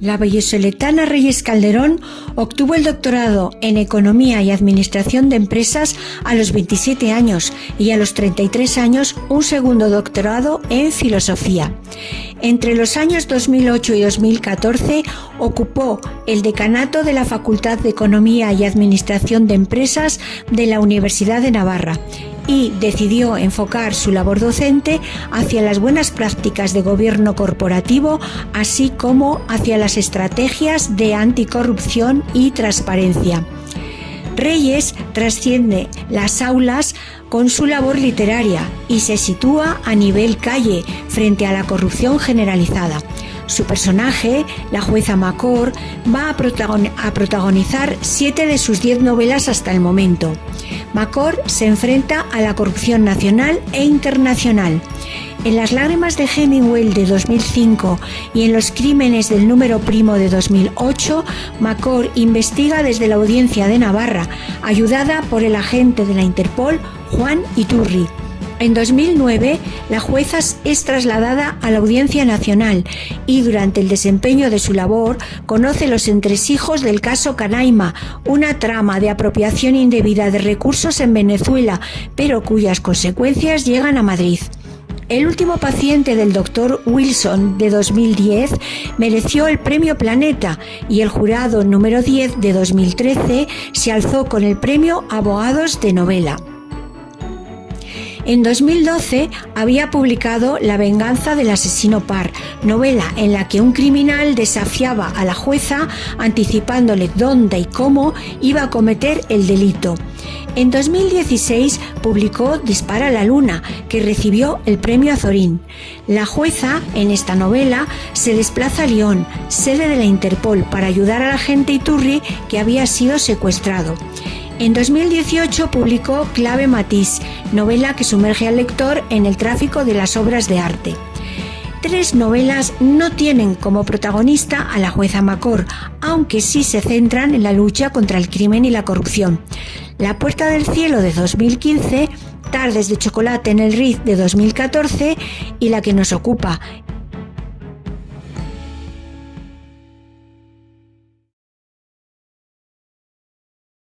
La vallisoletana Reyes Calderón obtuvo el doctorado en Economía y Administración de Empresas a los 27 años y a los 33 años un segundo doctorado en Filosofía. Entre los años 2008 y 2014 ocupó el decanato de la Facultad de Economía y Administración de Empresas de la Universidad de Navarra y decidió enfocar su labor docente hacia las buenas prácticas de gobierno corporativo, así como hacia las estrategias de anticorrupción y transparencia. Reyes trasciende las aulas con su labor literaria y se sitúa a nivel calle frente a la corrupción generalizada. Su personaje, la jueza Macor, va a, protagonizar siete de sus diez novelas hasta el momento. Macor se enfrenta a la corrupción nacional e internacional. En Las lágrimas de Hemingway de 2005 y en Los crímenes del número primo de 2008, Macor investiga desde la audiencia de Navarra, ayudada por el agente de la Interpol, Juan Iturri. En 2009, la jueza es trasladada a la Audiencia Nacional y durante el desempeño de su labor conoce los entresijos del caso Canaima, una trama de apropiación indebida de recursos en Venezuela, pero cuyas consecuencias llegan a Madrid. El último paciente del doctor Wilson de 2010 mereció el premio Planeta y el jurado número 10 de 2013 se alzó con el premio Abogados de Novela. En 2012 había publicado La venganza del asesino par, novela en la que un criminal desafiaba a la jueza anticipándole dónde y cómo iba a cometer el delito. En 2016 publicó Dispara a la Luna, que recibió el premio Azorín. La jueza, en esta novela, se desplaza a Lyon, sede de la Interpol, para ayudar al agente Iturri que había sido secuestrado. En 2018 publicó Clave Matiz, novela que sumerge al lector en el tráfico de las obras de arte. Tres novelas no tienen como protagonista a la jueza Macor, aunque sí se centran en la lucha contra el crimen y la corrupción. La Puerta del Cielo de 2015, Tardes de Chocolate en el Riz de 2014 y la que nos ocupa,